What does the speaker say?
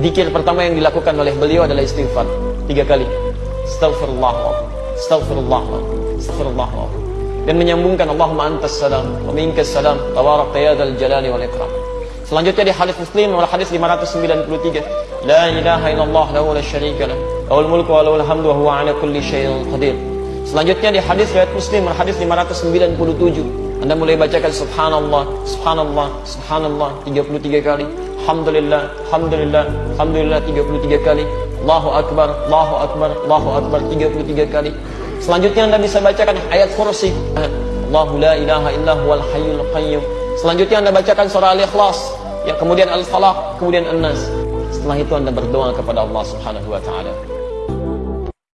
Dikir pertama yang dilakukan oleh beliau adalah istighfar tiga kali. Astaghfirullah, Astaghfirullah, Astaghfirullah. Dan menyambungkan Allahumma antas salam wa minkas salam tabarak ya dzal jalali wal ikram. Selanjutnya di hadis Muslim nomor hadis 593, la ilaha illallah lahu la syarika lah, lahul mulku wa lahul hamdu wa huwa ala kulli syai'in qadir. Selanjutnya di hadis riwayat Muslim nomor hadis 597, Anda mulai bacakan subhanallah, subhanallah, subhanallah 33 kali. Alhamdulillah, Alhamdulillah, Alhamdulillah 33 kali. Allahu Akbar, Allahu Akbar, Allahu Akbar 33 kali. Selanjutnya Anda bisa bacakan ayat kursi. Allahu la ilaha illa huwal hayyul qayyum. Selanjutnya Anda bacakan surah Al-Ikhlas, ya kemudian Al-Falaq, kemudian An-Nas. Setelah itu Anda berdoa kepada Allah Subhanahu wa taala.